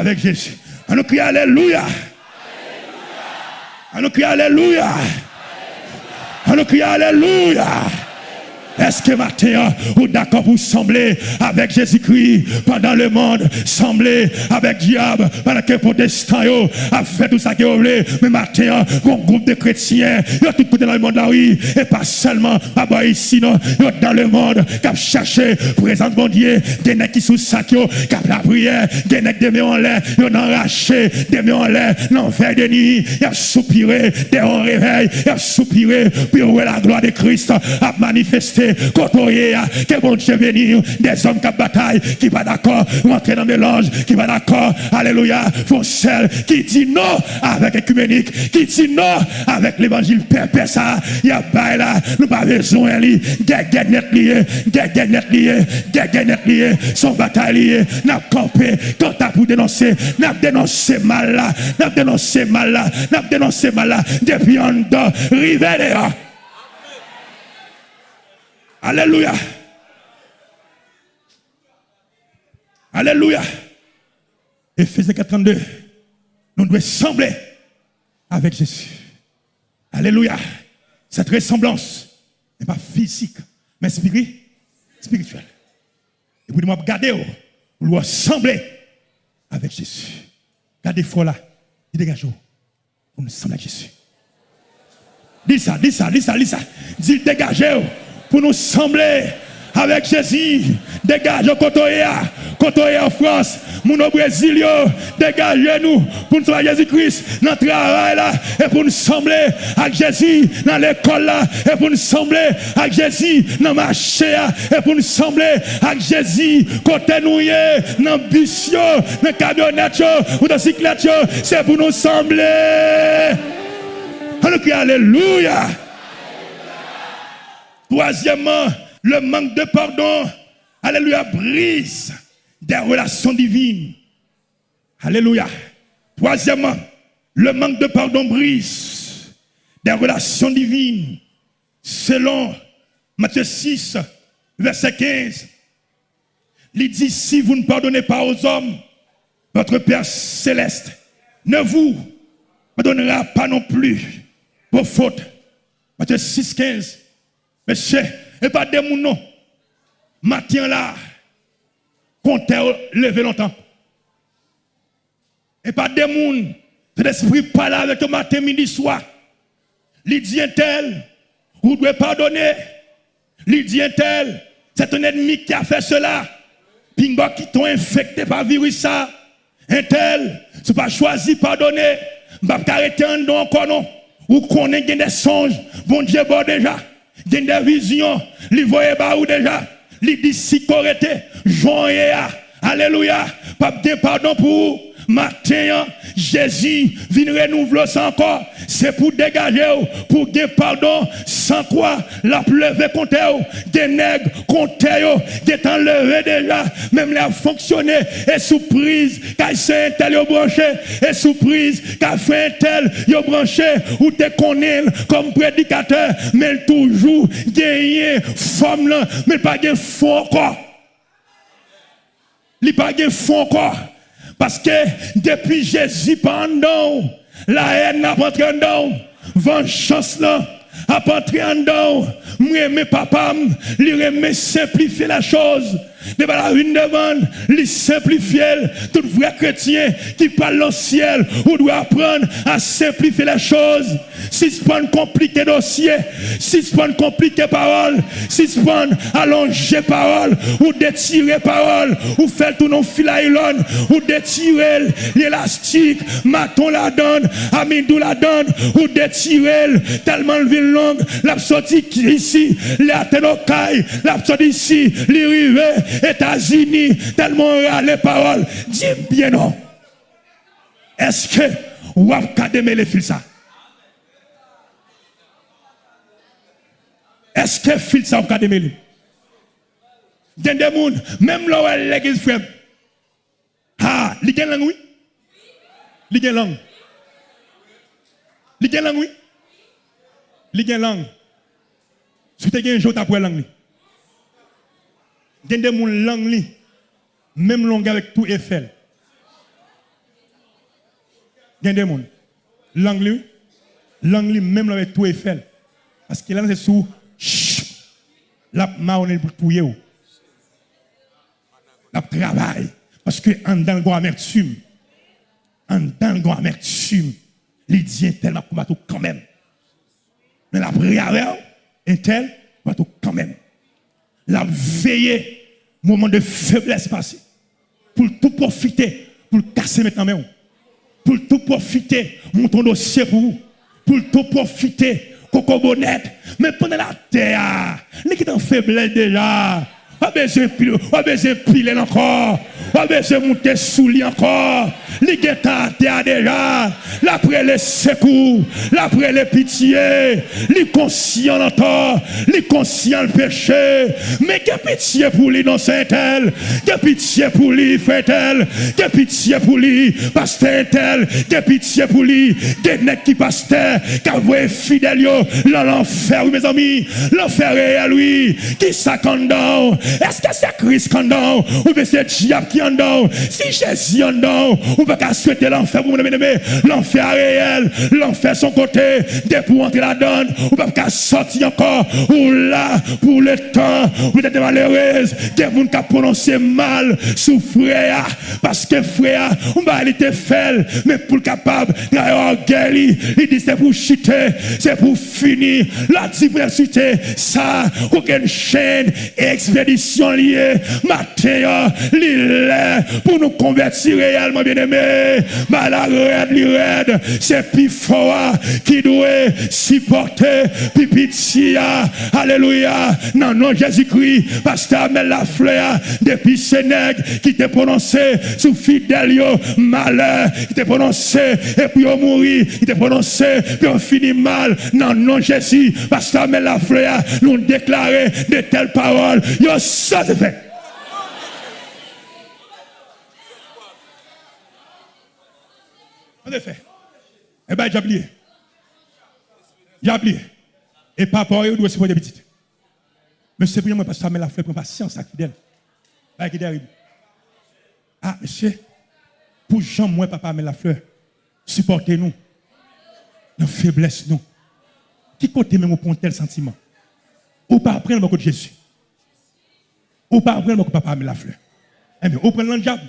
avec Jésus. On nous crie Alléluia. On nous crie Alléluia. On nous crie Alléluia. Est-ce que matin, vous d'accord pour sembler avec Jésus-Christ pendant le monde, sembler avec diable, pendant que les protestants a fait tout ça qu'ils voulaient, mais matin, un groupe de chrétiens, ils ont tout côté dans le monde là, oui, et pas seulement là ici, non, dans le monde, qui cherché présence mon Dieu, des nègres qui sous sac, qui ont la prière, des nègres des mains en l'air, ils ont arraché des mains en l'air, l'enfer de nuit, ils ont soupiré, des hauts réveil, ils ont soupiré, puis la gloire de Christ a manifesté côtoyer, que bon Dieu des hommes qui bataille, qui pas d'accord, rentrer dans le mélange, qui pas d'accord, alléluia, font celle qui dit non avec l'écuménique, qui dit non avec l'évangile père ça, y a pas là, nous pas besoin li, guerre net lié, guerre net lié, guerre net lié, son bataille lié, n'a campé, quand t'as pour dénoncer, n'a dénoncé mal là, n'a dénoncé mal là, n'a dénoncé mal là, depuis en rivé Alléluia. Alléluia. Ephésiens 4.32. Nous devons sembler avec Jésus. Alléluia. Cette ressemblance n'est pas physique, mais spirituelle. Et vous devez regarder, vous devez sembler avec Jésus. Gardez foi là. Dégagez pour nous sembler avec Jésus. Dis ça, dis ça, dis ça, dis ça. Dis dégagez pour nous sembler avec Jésus. Dégagez Kotoya, Kotoya en France, mon au Brésil, dégagez-nous pour nous soyons Jésus-Christ dans le travail là, et pour nous sembler avec Jésus dans l'école là, et pour nous sembler avec Jésus dans le marché et pour nous sembler avec Jésus côté nous dans le bus, dans le camionnette ou dans la c'est pour nous sembler. Alléluia. Troisièmement, le manque de pardon, alléluia, brise des relations divines. Alléluia. Troisièmement, le manque de pardon brise des relations divines. Selon Matthieu 6, verset 15, il dit, si vous ne pardonnez pas aux hommes, votre Père céleste ne vous pardonnera pas non plus vos fautes. Matthieu 6, 15. Monsieur, et pas des non. Matin là, comptez levé longtemps. Et pas des gens, l'esprit parle avec le matin, midi, soir. Il dit tel, vous devez pardonner. Il dit tel, c'est un ennemi qui a fait cela. Pingo qui t'ont infecté par virus ça. Un tel, c'est pas choisi pardonner. Ne arrêter un don encore non. Ou qu'on ait des songes. Bon Dieu, bon déjà. Il des visions, il voyait pas où déjà. Il dit si correcté, Alléluia. Pas de pardon pour matin, Jésus vient renouveler ça encore. C'est pour dégager, pour gagner pardon, sans quoi la pleuve contre eux, des nègres contre eux, des enlevés déjà, même la fonctionné, et surprise, quand c'est un tel branché, et surprise, quand fait un tel, branché, ou te connaît comme prédicateur, mais toujours gagné forme mais pas gagné fond encore. Il pas gagné fond encore. Parce que depuis Jésus pendant, la haine n'a pas entré en vengeance là a pas entré en dedans. Moi, papa, lui remet simplifier la chose. Pas la une demande, lui simplifier. Tout vrai chrétien qui parle au ciel, ou doit apprendre à simplifier la chose. Si ce pas compliqué dossier, pas compliqué parole, pas allonger parole, ou détirer parole, ou faire tout non filailon, ou détirer l'élastique, maton la donne, amidou la donne, ou détirer tellement le ville longue, la sorti ici, la tenokai, la sorti ici, les États-Unis, tellement les paroles. Dis bien non. Est-ce que vous avez les fils ça? Est-ce que fils ça vous avez démêlé? Il y a des gens, même là où l'église frère. Ah, il y a langue, oui? Il y a langue. Il y a langue, oui? Il y a langue. Y a des gens langue, même langue avec tout Eiffel. Y a des gens. L'anglais, l'anglais même avec tout Eiffel. Parce que là, c'est sous la marronne pour touiller. La travail. Parce que en dans le amertume, en dans le amertume, il dit tellement combat quand même. Mais la prière est tel, quand même. La veillée, moment de faiblesse passé, pour tout profiter, pour casser maintenant pour tout profiter, mon ton dossier pour vous, pour tout profiter, coco bonnette, mais pendant la terre, n'est qui en faiblesse déjà, pas besoin de piler encore, pas besoin de monter sous lui encore, les guettard déjà, l'après les secours, l'après les pitiés, les conscients encore, les conscients le péché, mais que pitié pour lui dans Saint-Elle, que pitié pour lui frère que pitié pour lui pasteur tel, que pitié pour lui, que qui pasteur, car vous êtes fidèle dans l'enfer, mes amis, l'enfer est à lui, qui s'accordant, est-ce que c'est Christ est ou bien c'est diable qui est Si Jésus on ne peut pas souhaiter l'enfer pour mon L'enfer réel, l'enfer son côté, dès pour entrer là-dedans, on ne peut pas sortir encore, ou là, pour le temps, vous êtes malheureuse, des gens qui prononcé mal sous frère, parce que frère, on va aller te faire, mais pour le capable, il dit c'est pour chuter, c'est pour finir, la diversité, ça, aucune chaîne, expédition liée, matin, l'île, pour nous convertir réellement, bien aimé, malade, c'est plus fort qui doit supporter, pipitia, alléluia, non, non, Jésus-Christ, pasteur Amel la fleur, depuis Sénègue, qui t'a prononcé sous fidèle, malheur, qui t'a prononcé, et puis on mourit, qui t'a prononcé, puis on finit mal, non, non, Jésus, pasteur Amel la fleur, nous déclarer de telles paroles, yo, ça fait. En effet. Eh bien, j'ai oublié. J'ai oublié. Et papa, il doit se des petites. Mais c'est pour moi, parce que ça met la fleur, pour patience, ça fidèle. Là, qui. Ah, monsieur, pour Jean, moi, papa, met la fleur. Supportez-nous. Dans faiblesse, nous. Qui côté même un tel sentiment? Ou pas apprendre beaucoup de Jésus? Ou pas apprendre beaucoup papa met la fleur? Eh bien, ou prendre le diable.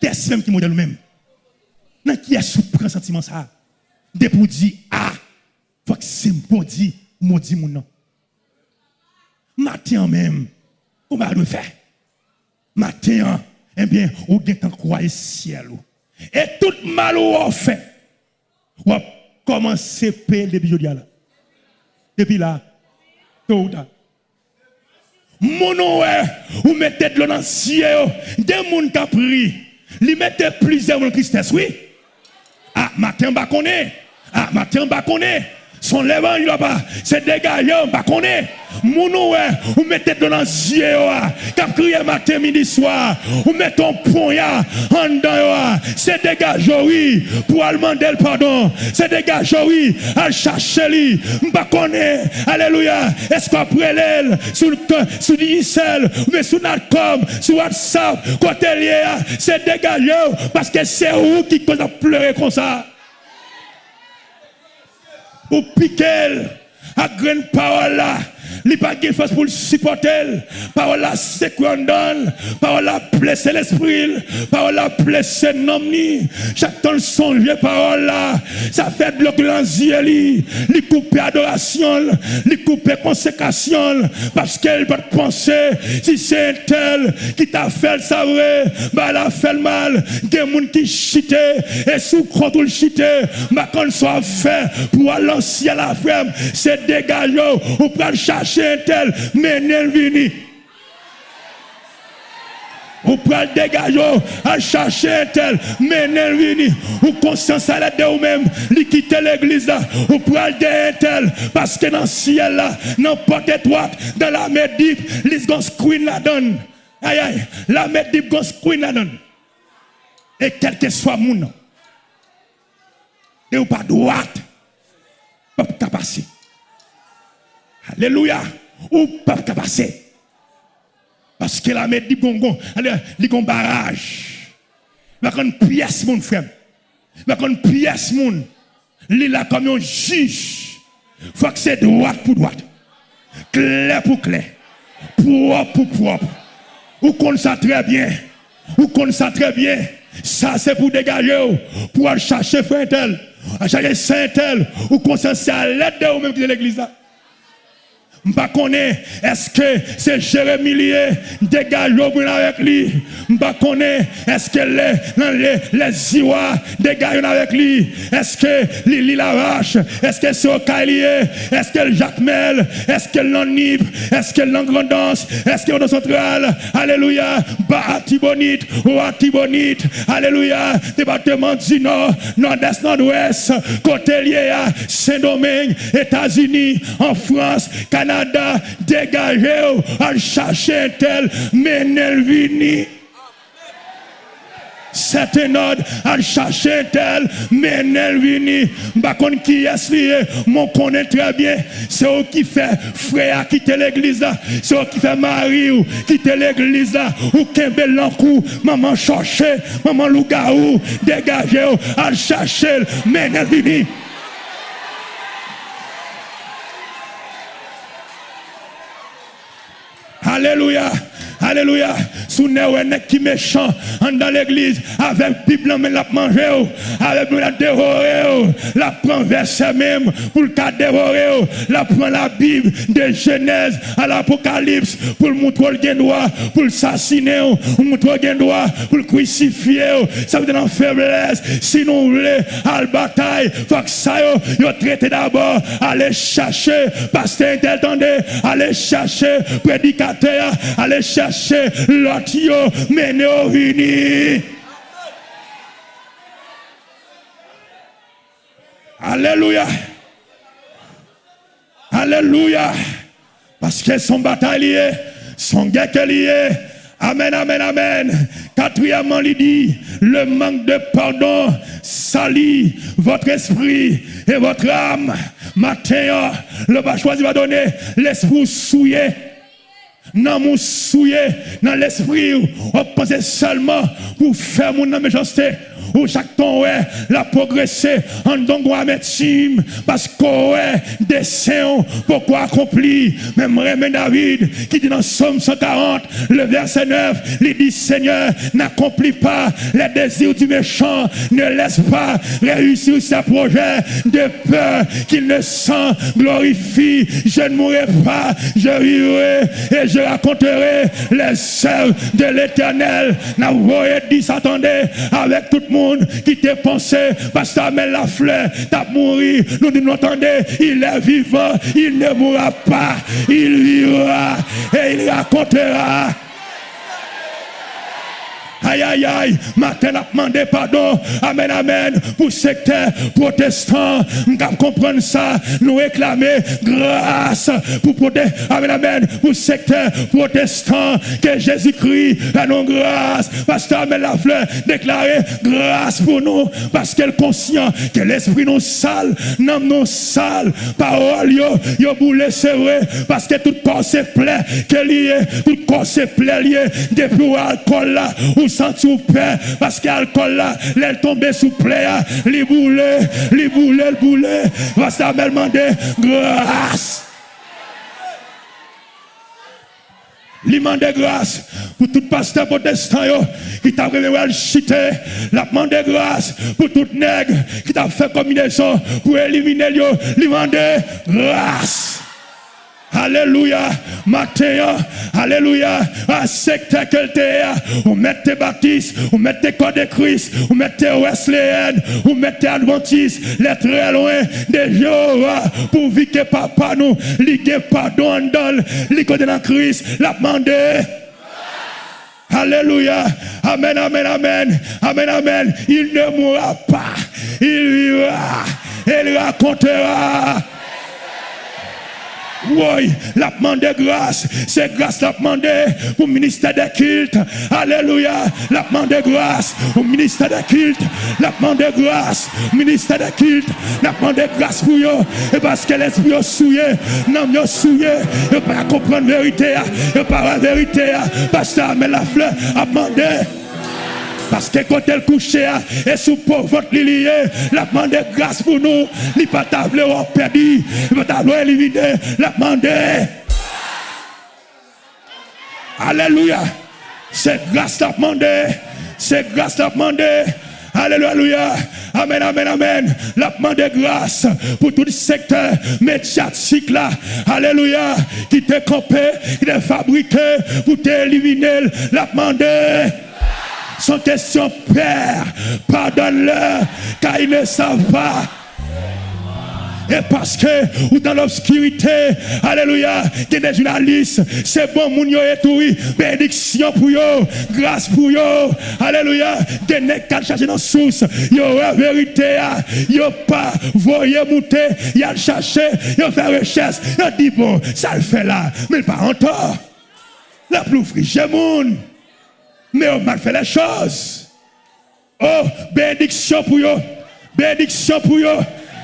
Qu'est-ce même qui modèle même? Dans qui est sous sentiment ça? De pour dire, ah, faut que c'est bon dit, maudit mon nom. Matin même, on va le faire. Matin, eh bien, on gagne croire ciel. Et tout mal on fait. On va commencer à payer depuis aujourd'hui là. Depuis là, ou tard. Mon nom ou mettez de l'eau dans le ciel, des gens qui ont pris, ils plusieurs dans oui. Ah, matin, bah, connaît. Ah, matin, bah, connaît. Son lèvres, il a pas. C'est dégagé, bah, connaît. Mounou, ou mettez les yeux, cap crier matin, midi, soir, ou mettez un poignard en dedans, c'est dégagé, oui, pour demander le pardon, c'est dégagé, oui, à chercher lui, m'pa connaît, alléluia, est-ce qu'après l'aile, sur le, sur l'ISL, mais sur notre com, sur WhatsApp, côté lié, c'est dégagé, parce que c'est où qui cause pleurer comme ça. Ou piquer, à grande parole là, pas de force pour le supporter. Parole la quoi donne. Parole la blesser l'esprit. Parole la blesser l'homme. Chaque temps songe parole là. Ça fait les yeux. Il coupe adoration. Il coupe consécration. Parce qu'elle va penser. Si c'est un tel qui t'a fait ça vrai. Bah, elle a fait le mal. Des gens qui chite. Et sous contrôle chite. Bah, quand soit fait pour aller la ferme. C'est dégagé. Ou prendre chercher un tel, mais n'est vini. Ou pral dégager, à chercher un tel, mais n'est vini. Ou conscience à l'aide de vous-même, li quitter l'église là. Ou pral de un tel, parce que dans le ciel là, dans porte étroite, dans la mer deep, les gon screen la donne. Aïe aïe, la mer deep gon screen la donne. Et quel que soit mon nom, ou pas droite, pas passer. Alléluia. Ou pas passer. Parce que la met dit gongon, il y a un barrage. Il y a une pièce, mon frère. Mais quand pièce moun, il là comme un juge. Faut que c'est droite pour droite. Clair pour clair. Propre pour propre. Ou qu'on ça très bien. Ou qu'on ça très bien. Ça c'est pour dégager pour aller chercher frère tel, chercher saint tel ou conscience à l'aide de vous même de l'église M'pa connais est-ce que c'est Jérémie lié dégage avec lui. M'pa connais est-ce que les les les Iwa dégage avec lui. Est-ce que Lili Lavache, est-ce que c'est Okailié, est-ce que Jacques Mel, est-ce que l'Anib, est-ce que l'Angrandance, est-ce que central, alléluia, ba Atibonite ou Atibonite, alléluia, département du Nord, Nord-Est, Nord-Ouest, côté lié Saint-Domingue, États-Unis, en France, Canada, Canada, dégagez, à chercher un tel, menez vini. Seten od al chache tel Men el vini Bakon ki es liye Mon konen trebyen Se ou ki fe freya kite l'egliza Se ou ki fe mari ou kite l'egliza Ou kembe lankou Maman chache, maman luga ou Degaje ou al chache Men el vini Alléluia. Alléluia. Sous nek qui méchant dans l'église avec Bible mais la manger avec la dévorer la prend verset même pour le cas dévorer la prend la Bible de Genèse à l'Apocalypse pour le montrer le droit pour l'assassiner pour montrer le droit pour le crucifier ça veut dire faiblesse. Si nous voulons à la bataille faut que ça yo traité d'abord aller chercher pasteur aller chercher prédicateur aller chercher chercher l'autre, nous unis. Alléluia. Alléluia. Parce que son bataille son guerre lié. Amen, amen, amen. Quatrièmement, il dit, le manque de pardon salit votre esprit et votre âme. Matin, le bas va donner l'esprit souillé nan moun souye, nan l'esprit ou, ou pase selman pou fè moun nan méchanceté. Ou chaque temps, la progresser en donc médecine, parce qu'on ouais, dessin, pourquoi accompli? Même Rémy David, qui dit dans Somme 140, le verset 9, il dit Seigneur, n'accomplis pas les désirs du méchant, ne laisse pas réussir ses projets de peur qu'il ne s'en glorifie. Je ne mourrai pas, je vivrai et je raconterai les œuvres de l'éternel. N'a dit, attendez, avec tout le monde qui te pensait, parce que la fleur, t'as mouru. Nous nous entendez, il est vivant, il ne mourra pas, il vivra et il racontera. Aïe, aïe, aïe. Matin, a demandé pardon. Amen, amen. Pour secteur protestant. Nous comprendre ça. Nous réclamer grâce pour protéger. Amen, amen. Pour secteur protestant. Que Jésus-Christ a nos grâce. Pasteur Amen la fleur déclarer grâce pour nous. Parce qu'elle conscient que l'esprit nous sale. Non, nous sale. Parole, yo, yo boule, c'est. Parce que tout corps se plaît. Que lié. Tout corps se plaît lié. Depuis alcool là. Ou senti ou parce qu'alcool là, elle tombé sous plaie, les boulets, les boulets, le boulet, va ça me demander grâce. Li mande grâce pour tout pasteur protestant qui t'a révélé chiter. La demande grâce pour tout nègre qui t'a fait combinaison pour éliminer yo. Li mande grâce. Alléluia. Matin, Alléluia. À secteur on mettez baptiste, on mettez code de Christ, on mettez Wesleyan, on mettez Adventiste, les très loin de Jéhovah, pour que papa nous, ligue pardon dans, ligue de la Christ, la demander. Alléluia. Amen, amen, amen. Amen, amen. Il ne mourra pas. Il vivra. Il racontera. Oui, la demande grâce. C'est grâce la demande pour le ministère des cultes. Alléluia. La demande grâce au ministère des cultes. La demande grâce au ministère des cultes. La demande grâce pour eux. Et parce que l'esprit est souillé. Non, est souillé. Et pas comprendre la vérité. Et pas la vérité. Pasteur, mais la fleur a demandé. Parce que quand elle couche et sous pauvre la demande grâce pour nous. Il pas table perdu. Il pas éliminé. La demande. Alléluia. C'est grâce la demande. C'est grâce la demande. Alléluia. Amen, amen, amen. La de grâce pour tout le secteur médiatique là. Alléluia. Qui t'est campé, qui t'est fabriqué pour t'éliminer. La demande. Son question, Père, pardonne-leur, car ils ne savent pas. Et parce que, ou dans l'obscurité, alléluia, qui des journalistes, c'est bon, moun yo et bénédiction pour eux, grâce pour eux, alléluia, des nègres qui cherché dans source, yo la vérité, yo pas voyé monter, a cherché, yo fait recherche, yo dit bon, ça le fait là, mais pas encore. La plus moun, mais on mal fait les choses. Oh, bénédiction pour eux, bénédiction pour eux.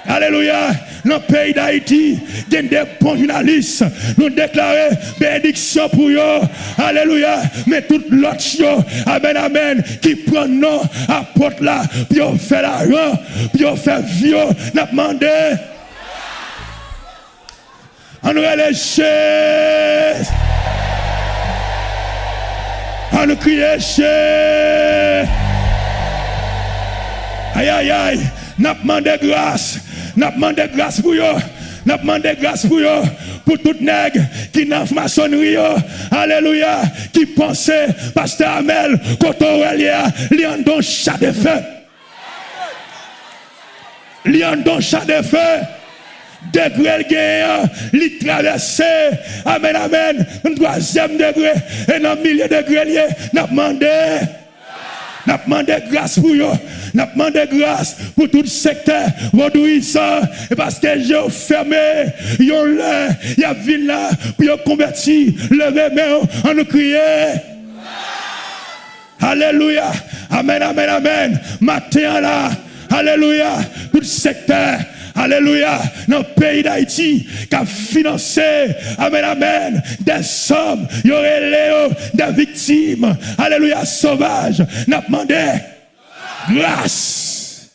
Alléluia. Dans le pays d'Haïti, il y a des bons journalistes. Nous déclarons bénédiction pour eux. Alléluia. Mais tout l'autre, amen, amen, qui prend nom à porte là, puis on fait la rang, puis on fait vieux, n'a demandé. On nous les On nous crie Aïe, aïe, aïe. N'a demandé grâce. N'a demandé grâce pour eux. N'a demandé grâce pour eux. Pour tout nègre qui n'a maçonnerie. Alléluia. Qui pensait, Pasteur Amel, quand on a don chat de feu. Lion don chat de feu. Degré le gain, li traversé. Amen, amen. Un troisième degré. Et un milieu degré, n'a demandé. N'a demandé grâce pour eux. N'a demandé grâce pour tout le secteur. ça. Et parce que j'ai fermé. Yon là. Y a vu là. Puis converti. Levez main. On nous crier. Alléluia. Amen, amen, amen. Matin là. Alléluia. Tout le secteur. Alléluia, dans le pays d'Haïti, qui a financé, amen, amen, des sommes, il y aurait des victimes, alléluia, sauvages, n'a demandé grâce.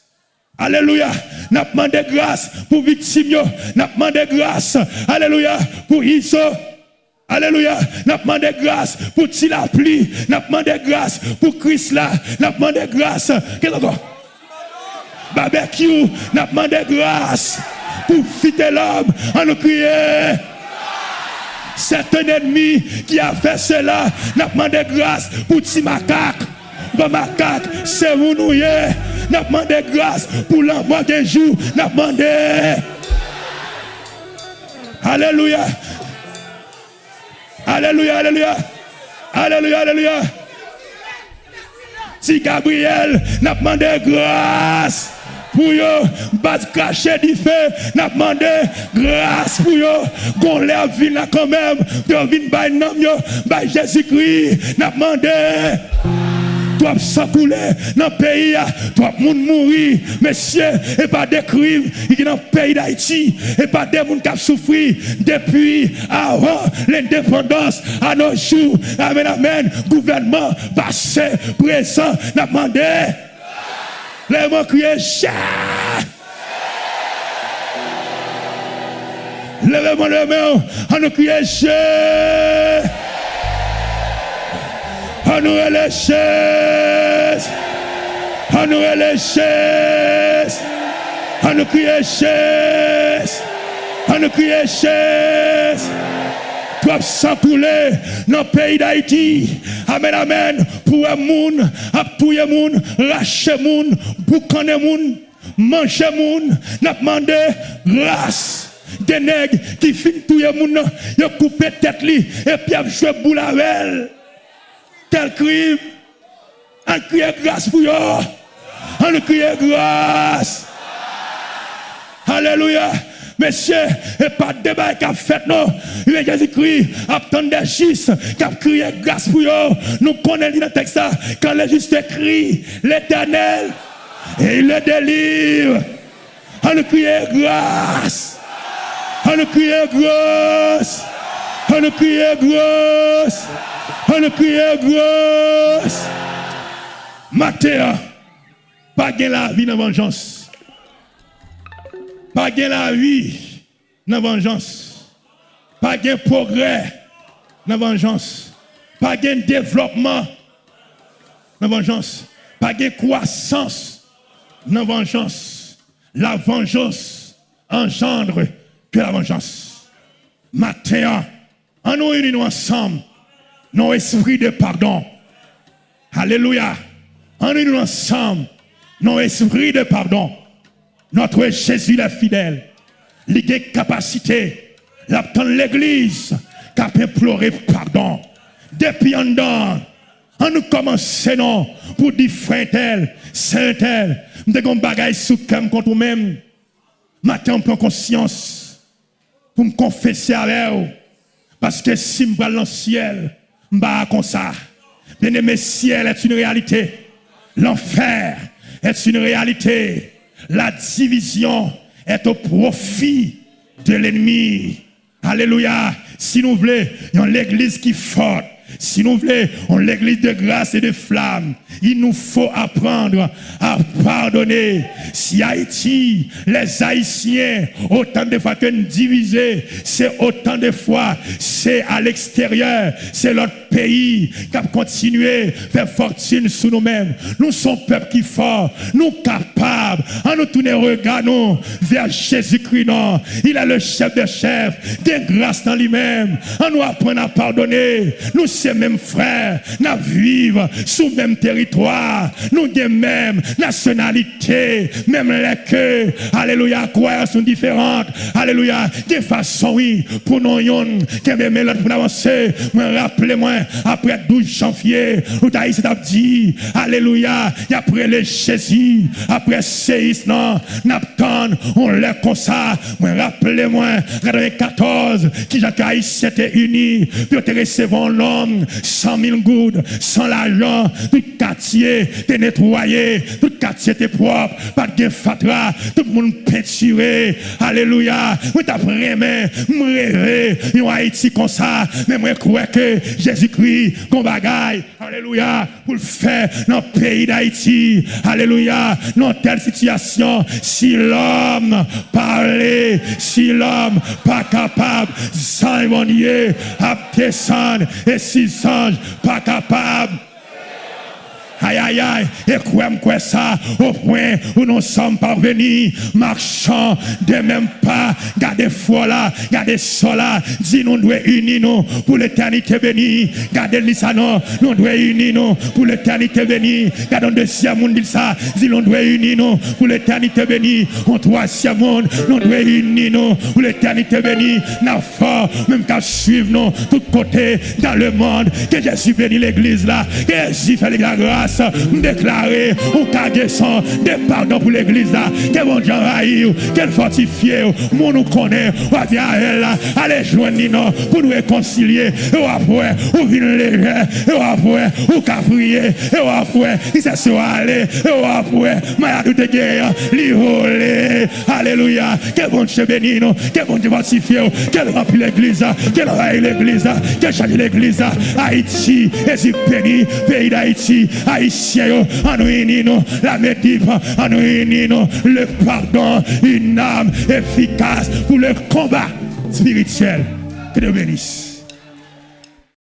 Alléluia. N'a demandé grâce pour victimes, n'a demandé grâce, alléluia, pour Iso. Alléluia. N'a demandé grâce pour Tilapli. N'a demandé grâce pour Christ là. N'a demandé grâce. Qu'est-ce barbecue, n'a demandé grâce pour fitter l'homme en nous crier. C'est un ennemi qui a fait cela, n'a demandé grâce pour petit macaque. Le macaque, c'est vous nous N'a demandé grâce pour l'envoi des jours, n'a demandé. Alléluia. Alléluia, alléluia. Alléluia, alléluia. Si Gabriel n'a demandé grâce pour yo, battre cracher du feu, n'a demandé grâce pour yo, qu'on lève vie là quand même, de venir by nom yo, by Jésus-Christ, n'a demandé toi sang couler dans le pays, toi monde mourir, messieurs, et pas des crimes qui dans le pays d'Haïti, et pas des gens qui souffert depuis avant l'indépendance à nos jours. Amen, amen. Gouvernement passé, présent, n'a demandé. Lèman kriye chè. Lèman lèman, an nou kriye chè. An nou elè chè. An nou elè chè. An nou kriye chè. An nou kriye chè. Doivent s'encouler dans le pays d'Haïti. Amen, amen. Pour un monde, pour un monde, lâcher monde, boucaner monde, manger monde, n'a demandé grâce. Des nègres qui finissent tout le monde, ils coupent tête et puis ils jouent boule avec Tel crime. On crie grâce pour eux. On crie grâce. Alléluia. Monsieur, et pas de débat qui a fait, non. Il a Jésus-Christ, attendre des justes, qui a crié grâce pour eux. Nous connaissons le texte, quand les justes crient, l'éternel, et il le délivre. On nous crie grâce. On nous crie grâce. On nous crie grâce. On nous crie grâce. Matin, pas gain la vie dans vengeance. Pas gain la vie dans vengeance. Pas gain progrès dans vengeance. Pas gain développement dans vengeance. Pas gain croissance dans vengeance. La vengeance engendre que la vengeance. Matin, en nous unissons ensemble, nos esprits de pardon. Alléluia. En nous ensemble, nos esprits de pardon. Notre Jésus le fidèle. Il capacité. L'église qui a imploré pardon. Depuis en dedans, on nous commençons pour dire frère tel, saint tel, nous avons bagaille sous comme contre nous-mêmes. Maintenant, on conscience pour me confesser avec vous. Parce que si je vais dans le ciel, je vais comme ça. Bien aimé, ciel est une réalité. L'enfer est une réalité. La division est au profit de l'ennemi. Alléluia. Si nous voulons, l'église qui forte. Si nous voulons l'église de grâce et de flamme, il nous faut apprendre à pardonner. Si Haïti, les Haïtiens, autant de fois que divisés, c'est autant de fois, c'est à l'extérieur, c'est l'autre pays qui a continué faire fortune sous nous-mêmes. Nous sommes peuple qui fort, nous capables, en nous tourner regardons vers Jésus-Christ. Il est le chef des chefs, des grâces dans lui-même. En nous apprenons à pardonner. Nous ces mêmes frères, nous vivons sous le même territoire, nous des mêmes nationalités, même les que, alléluia, quoi sont différentes, alléluia, des façons, oui, pour nous, qui aiment pour avancer, rappelez-moi, après 12 janvier, où t'as dit, alléluia, et après les Jésus, après séisme, n'attend, on l'est comme ça, rappelez-moi, 14, qui j'ai haïtien était uni, puis te recevoir l'homme, 100 000 gouttes, sans l'argent, tout quartier était nettoyé, tout quartier était propre, pas de fatra, tout le monde peinturé, alléluia, moi t'as vraiment, rêvé, en Haïti comme ça, mais moi crois que Jésus-Christ, qu'on bagaille, alléluia, pour le faire dans le pays d'Haïti, alléluia, dans telle situation, si l'homme parlait, si l'homme pas capable, sans à descendre, et si anges pas capable, Aïe, aïe, aïe. Et quoi, quoi ça, au point où nous sommes parvenus, marchant de même pas, gardez foi là, gardez ça là, dis nous devons unir pour l'éternité bénie. Gardez ça non, nous devons unir pour l'éternité bénie. Gardons deuxième monde dit ça, dis nous devons unir pour l'éternité bénie. En troisième monde, nous devons unir pour l'éternité bénie. N'a fort, même qu'à suivre nous, tout côté dans le monde, que Jésus bénit l'église là, que Jésus fait la grâce grâce, nous déclarer, ou caguesson, des pardons pour l'église, là, que bon Dieu raille, qu'elle fortifie, mon nous connaît, ou à elle, allez joindre nous pour nous réconcilier, et après, ou vient léger, et après, ou caprier, et après, il s'est sur aller, et après, ma tout est li volé, alléluia, que bon Dieu bénisse nous, que bon Dieu fortifie, qu'elle remplit l'église, qu'elle raille l'église, qu'elle change l'église, Haïti, et si béni, pays d'Haïti, Haïti, Haïtien, en nous la médipe, en nous le pardon, une âme efficace pour le combat spirituel. Que Dieu bénisse.